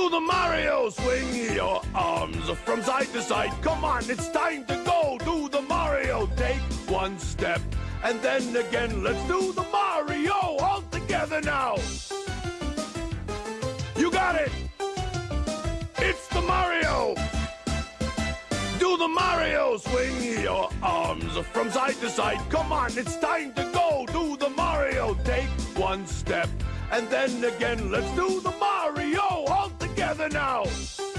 Do the Mario, swing your arms from side to side. Come on, it's time to go. Do the Mario, take one step. And then again, let's do the Mario all together now. You got it. It's the Mario. Do the Mario, swing your arms from side to side. Come on, it's time to go. Do the Mario, take one step. And then again, let's do the Mario now.